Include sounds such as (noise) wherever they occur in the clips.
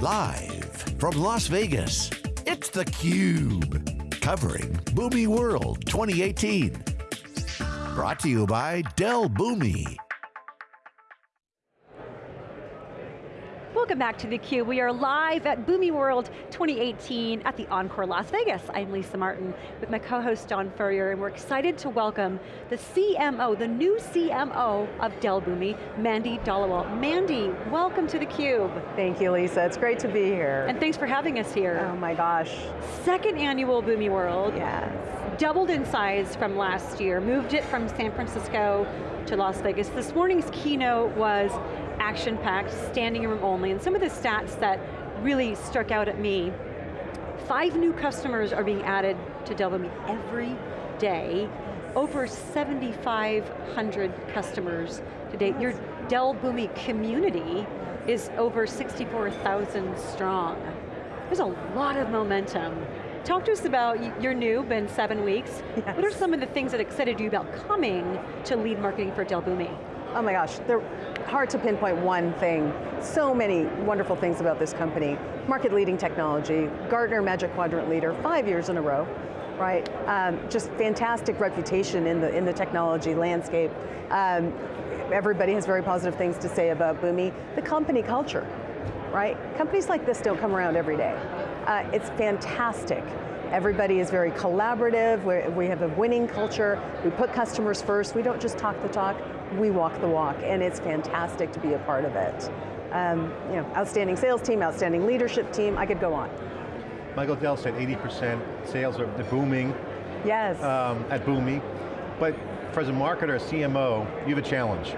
Live from Las Vegas, it's theCUBE. Covering Boomi World 2018. Brought to you by Dell Boomi. Welcome back to theCUBE. We are live at Boomi World 2018 at the Encore Las Vegas. I'm Lisa Martin with my co-host John Furrier and we're excited to welcome the CMO, the new CMO of Dell Boomi, Mandy Dhaliwal. Mandy, welcome to theCUBE. Thank you Lisa, it's great to be here. And thanks for having us here. Oh my gosh. Second annual Boomi World. Yes. Doubled in size from last year, moved it from San Francisco to Las Vegas. This morning's keynote was action-packed, standing room only, and some of the stats that really struck out at me, five new customers are being added to Dell Boomi every day, over 7,500 customers today. Your Dell Boomi community is over 64,000 strong. There's a lot of momentum. Talk to us about, you're new, been seven weeks. Yes. What are some of the things that excited you about coming to lead marketing for Dell Boomi? Oh my gosh, they're hard to pinpoint one thing. So many wonderful things about this company. Market leading technology, Gartner Magic Quadrant leader, five years in a row, right? Um, just fantastic reputation in the, in the technology landscape. Um, everybody has very positive things to say about Boomi. The company culture, right? Companies like this don't come around every day. Uh, it's fantastic. Everybody is very collaborative, We're, we have a winning culture, we put customers first, we don't just talk the talk, we walk the walk, and it's fantastic to be a part of it. Um, you know, outstanding sales team, outstanding leadership team, I could go on. Michael Dell said 80% sales are booming. Yes. Um, at Boomi, but for as a marketer, CMO, you have a challenge.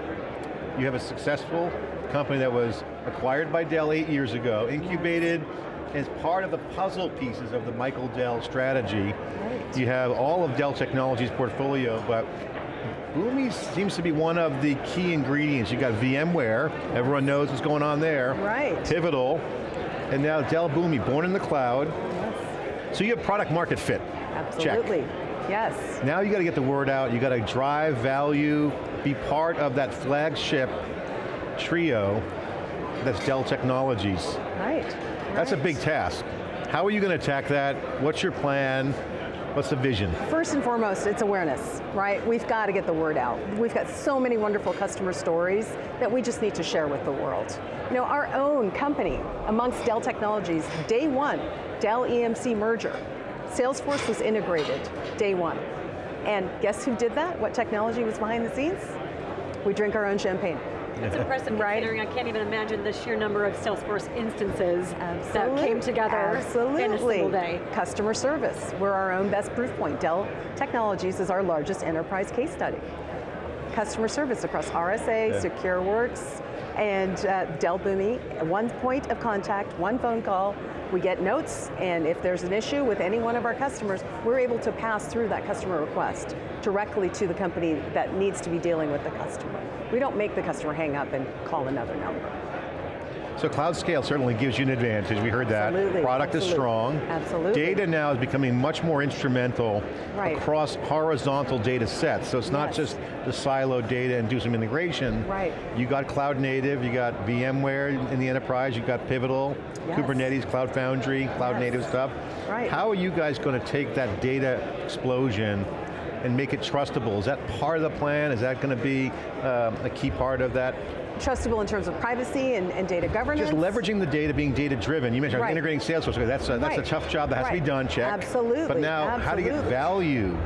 You have a successful company that was acquired by Dell eight years ago, incubated as part of the puzzle pieces of the Michael Dell strategy. Right. You have all of Dell Technologies portfolio, but Boomi seems to be one of the key ingredients. You've got VMware, everyone knows what's going on there. Right. Pivotal, and now Dell Boomi, born in the cloud. Yes. So you have product market fit. Absolutely, Check. yes. Now you got to get the word out, you got to drive value, be part of that flagship trio that's Dell Technologies. Right. That's right. a big task. How are you going to attack that? What's your plan? What's the vision? First and foremost, it's awareness, right? We've got to get the word out. We've got so many wonderful customer stories that we just need to share with the world. You know, our own company, amongst Dell Technologies, day one, Dell EMC merger. Salesforce was integrated, day one. And guess who did that? What technology was behind the scenes? We drink our own champagne. It's impressive right? considering I can't even imagine the sheer number of Salesforce instances Absolutely. that came together Absolutely. in a single day. Customer service, we're our own best proof point. Dell Technologies is our largest enterprise case study. Customer service across RSA, yeah. SecureWorks, and uh, Dell Boomi, one point of contact, one phone call, we get notes, and if there's an issue with any one of our customers, we're able to pass through that customer request directly to the company that needs to be dealing with the customer. We don't make the customer hang up and call another number. So cloud scale certainly gives you an advantage, we heard that. Absolutely. Product Absolutely. is strong. Absolutely. Data now is becoming much more instrumental right. across horizontal data sets. So it's not yes. just the siloed data and do some integration. Right. You got cloud native, you got VMware in the enterprise, you got Pivotal, yes. Kubernetes, Cloud Foundry, cloud yes. native stuff. Right. How are you guys going to take that data explosion and make it trustable? Is that part of the plan? Is that going to be uh, a key part of that trustable in terms of privacy and, and data governance. Just leveraging the data, being data driven. You mentioned right. integrating Salesforce, that's a, that's right. a tough job that has right. to be done, check. Absolutely, But now, Absolutely. how you get value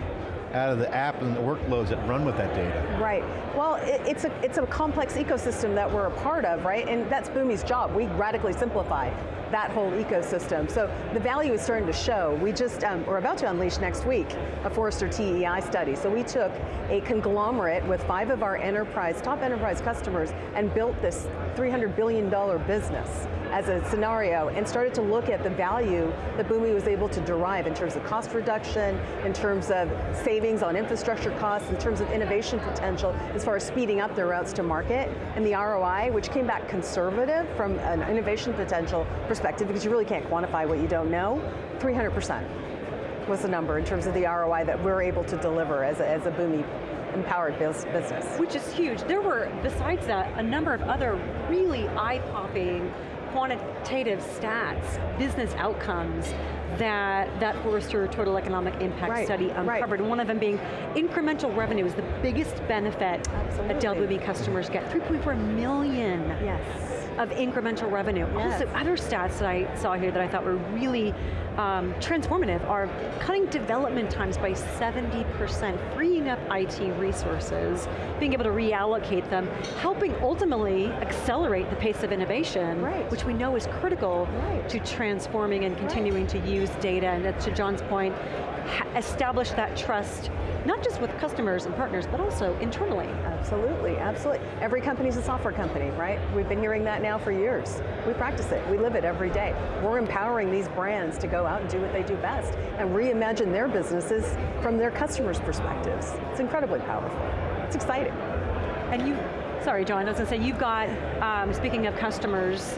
out of the app and the workloads that run with that data. Right, well, it, it's, a, it's a complex ecosystem that we're a part of, right? And that's Boomi's job, we radically simplify that whole ecosystem. So the value is starting to show. We just, um, we're about to unleash next week a Forrester TEI study. So we took a conglomerate with five of our enterprise, top enterprise customers and built this $300 billion business as a scenario and started to look at the value that Boomi was able to derive in terms of cost reduction, in terms of savings on infrastructure costs, in terms of innovation potential, as far as speeding up their routes to market, and the ROI, which came back conservative from an innovation potential perspective, because you really can't quantify what you don't know, 300% was the number in terms of the ROI that we're able to deliver as a, as a Boomi empowered business. Which is huge. There were, besides that, a number of other really eye-popping quantitative stats, business outcomes that, that Forrester Total Economic Impact right, study uncovered. Right. One of them being incremental revenue is the biggest benefit Absolutely. that Dell Boomi customers get. 3.4 million. Yes of incremental revenue. Yes. Also, other stats that I saw here that I thought were really um, transformative are cutting development times by 70%, freeing up IT resources, being able to reallocate them, helping ultimately accelerate the pace of innovation, right. which we know is critical right. to transforming and continuing right. to use data, and to John's point, establish that trust not just with customers and partners, but also internally. Absolutely, absolutely. Every company's a software company, right? We've been hearing that now for years. We practice it, we live it every day. We're empowering these brands to go out and do what they do best and reimagine their businesses from their customers' perspectives. It's incredibly powerful. It's exciting. And you, sorry John, I was going to say, you've got, um, speaking of customers,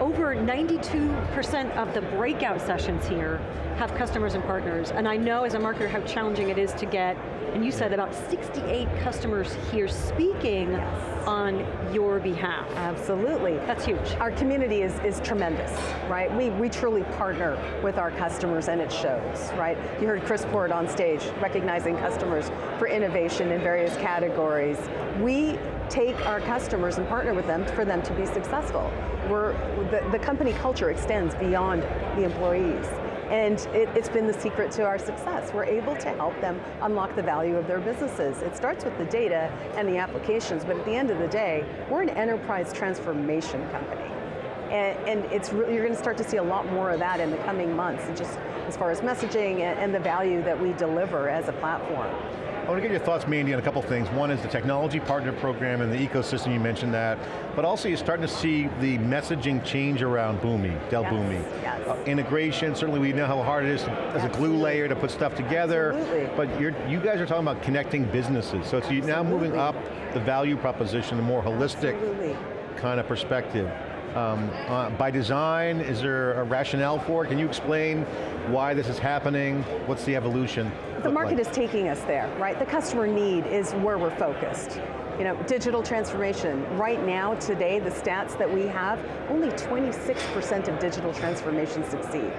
over 92% of the breakout sessions here have customers and partners, and I know as a marketer how challenging it is to get, and you said about 68 customers here speaking yes. on your behalf. Absolutely. That's huge. Our community is, is tremendous, right? We, we truly partner with our customers and it shows, right? You heard Chris Port on stage recognizing customers for innovation in various categories. We take our customers and partner with them for them to be successful. We're, the, the company culture extends beyond the employees. And it, has been the secret to our success. We're able to help them unlock the value of their businesses. It starts with the data and the applications, but at the end of the day, we're an enterprise transformation company. And, and it's really, you're going to start to see a lot more of that in the coming months, just as far as messaging and, and the value that we deliver as a platform. I want to get your thoughts, Mandy, on a couple things. One is the technology partner program and the ecosystem, you mentioned that. But also you're starting to see the messaging change around Boomi, Dell yes, Boomi. Yes. Uh, integration, certainly we know how hard it is as a glue layer to put stuff together. Absolutely. But you're, you guys are talking about connecting businesses. So it's Absolutely. now moving up the value proposition, a more holistic Absolutely. kind of perspective. Um, uh, by design, is there a rationale for it? Can you explain why this is happening? What's the evolution? The market like? is taking us there, right? The customer need is where we're focused. You know, digital transformation. Right now, today, the stats that we have, only 26% of digital transformation succeed.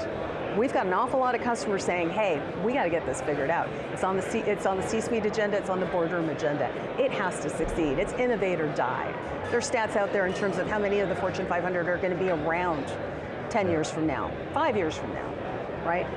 We've got an awful lot of customers saying, hey, we got to get this figured out. It's on the C, it's on the C-suite agenda, it's on the boardroom agenda. It has to succeed, it's innovate or die. There's stats out there in terms of how many of the Fortune 500 are going to be around 10 years from now, five years from now, right?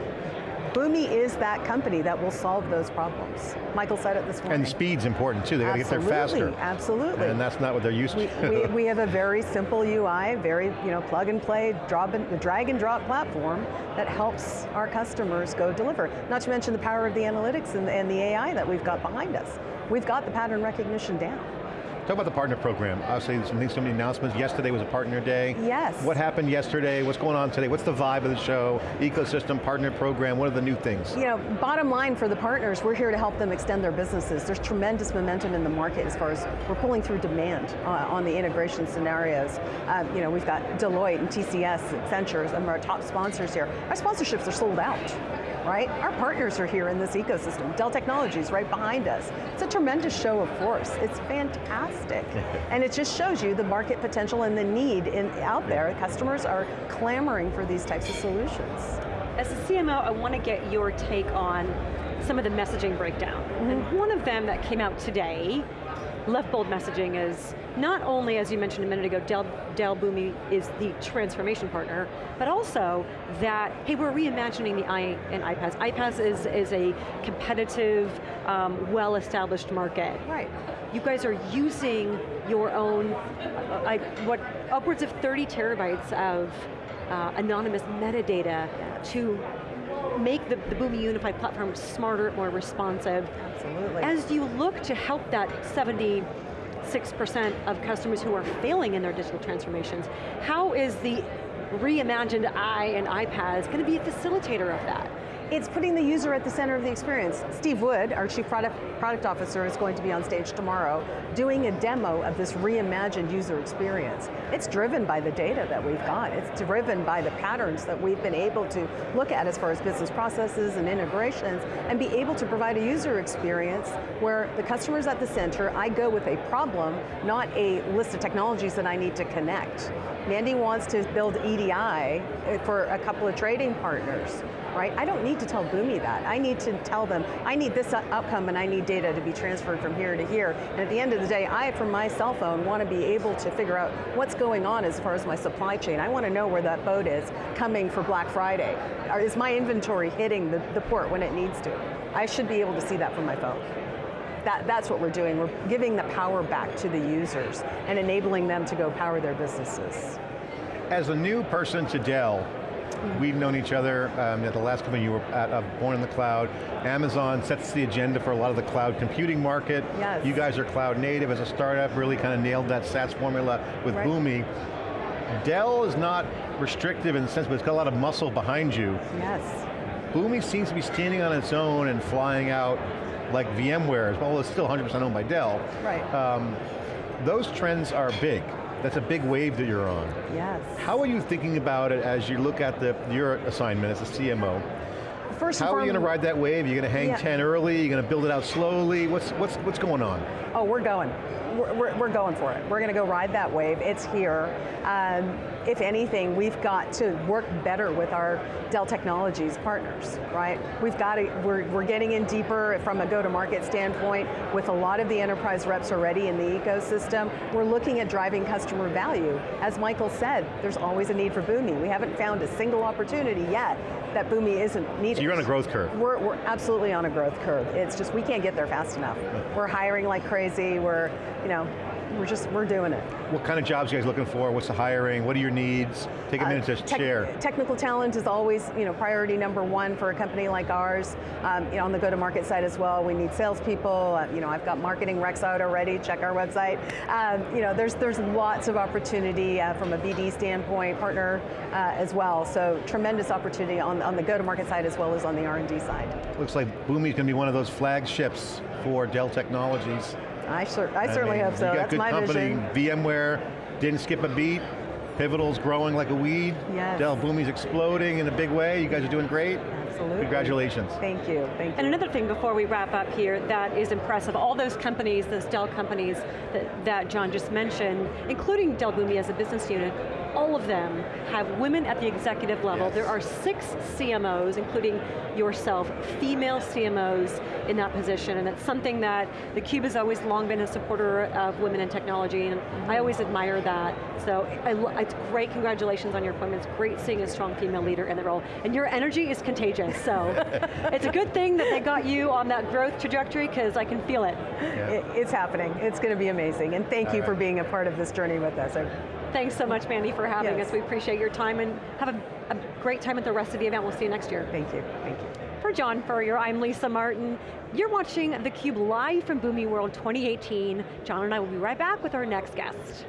Boomi is that company that will solve those problems. Michael said it this morning. And speed's important too, they got to get there faster. Absolutely, And that's not what they're used we, to. we, (laughs) we, have a very simple UI, very you know, plug and play, drop and, the drag and drop platform that helps our customers go deliver. Not to mention the power of the analytics and, and the AI that we've got behind us. We've got the pattern recognition down. Talk about the partner program. Obviously, some, many announcements. Yesterday was a partner day. Yes. What happened yesterday? What's going on today? What's the vibe of the show? Ecosystem, partner program, what are the new things? You know, bottom line for the partners, we're here to help them extend their businesses. There's tremendous momentum in the market as far as we're pulling through demand uh, on the integration scenarios. Um, you know, we've got Deloitte and TCS, Accenture, some of our top sponsors here. Our sponsorships are sold out right? Our partners are here in this ecosystem. Dell Technologies right behind us. It's a tremendous show of force. It's fantastic. (laughs) and it just shows you the market potential and the need in, out there. Customers are clamoring for these types of solutions. As a CMO, I want to get your take on some of the messaging breakdown. Mm -hmm. And one of them that came out today Left bold messaging is not only, as you mentioned a minute ago, Dell, Dell Boomi is the transformation partner, but also that, hey, we're reimagining the I and iPaaS. iPaaS is, is a competitive, um, well-established market. Right. You guys are using your own, uh, like, what, upwards of 30 terabytes of uh, anonymous metadata to make the, the Boomi Unified Platform smarter, more responsive. Absolutely. As you look to help that 76% of customers who are failing in their digital transformations, how is the reimagined I and iPaaS going to be a facilitator of that? It's putting the user at the center of the experience. Steve Wood, our Chief Product, Product Officer, is going to be on stage tomorrow doing a demo of this reimagined user experience. It's driven by the data that we've got. It's driven by the patterns that we've been able to look at as far as business processes and integrations and be able to provide a user experience where the customer's at the center, I go with a problem, not a list of technologies that I need to connect Mandy wants to build EDI uh, for a couple of trading partners, right? I don't need to tell Boomi that. I need to tell them, I need this outcome and I need data to be transferred from here to here. And at the end of the day, I, from my cell phone, want to be able to figure out what's going on as far as my supply chain. I want to know where that boat is coming for Black Friday. Is my inventory hitting the, the port when it needs to? I should be able to see that from my phone. That, that's what we're doing. We're giving the power back to the users and enabling them to go power their businesses. As a new person to Dell, We've known each other um, at the last company you were at, uh, Born in the Cloud. Amazon sets the agenda for a lot of the cloud computing market. Yes. You guys are cloud native as a startup, really kind of nailed that SaaS formula with right. Boomi. Dell is not restrictive in the sense, but it's got a lot of muscle behind you. Yes. Boomi seems to be standing on its own and flying out like VMware, well it's still 100% owned by Dell. Right. Um, those trends are big. That's a big wave that you're on. Yes. How are you thinking about it as you look at the, your assignment as a CMO? First How are you going to ride that wave? You're going to hang yeah. 10 early? You're going to build it out slowly? What's, what's, what's going on? Oh, we're going. We're, we're, we're going for it. We're going to go ride that wave. It's here. Um, if anything, we've got to work better with our Dell Technologies partners, right? We've got to, we're, we're getting in deeper from a go-to-market standpoint with a lot of the enterprise reps already in the ecosystem. We're looking at driving customer value. As Michael said, there's always a need for Boomi. We haven't found a single opportunity yet that Boomi isn't needed. So you're on a growth curve. We're, we're absolutely on a growth curve. It's just, we can't get there fast enough. We're hiring like crazy, we're, you know, we're just, we're doing it. What kind of jobs are you guys looking for? What's the hiring? What are your needs? Take a uh, minute to share. Technical talent is always you know, priority number one for a company like ours. Um, you know, on the go-to-market side as well, we need salespeople. Uh, you know, I've got marketing recs out already, check our website. Um, you know, there's, there's lots of opportunity uh, from a BD standpoint, partner uh, as well. So tremendous opportunity on, on the go-to-market side as well as on the R&D side. Looks like Boomi's going to be one of those flagships for Dell Technologies. I, sur I certainly hope so. That's my company. vision. VMware didn't skip a beat. Pivotal's growing like a weed. Yes. Dell Boomi's exploding in a big way. You guys are doing great. Absolutely. Congratulations. Thank you, thank you. And another thing before we wrap up here that is impressive, all those companies, those Dell companies that, that John just mentioned, including Dell Boomi as a business unit, all of them have women at the executive level. Yes. There are six CMOs, including yourself, female CMOs in that position, and it's something that theCUBE has always long been a supporter of women in technology, and I mm-hmm. always admire that. So I, it's great, congratulations on your appointment. It's great seeing a strong female leader in the role. And your energy is contagious, so (laughs) it's a good thing that they got you on that growth trajectory, because I can feel it. Yeah. it. It's happening, it's going to be amazing, and thank All you right. for being a part of this journey with us. Thanks so much, Mandy, for having yes. us. We appreciate your time and have a, a great time at the rest of the event. We'll see you next year. Thank you, thank you. For John Furrier, I'm Lisa Martin. You're watching theCUBE live from Boomi World 2018. John and I will be right back with our next guest.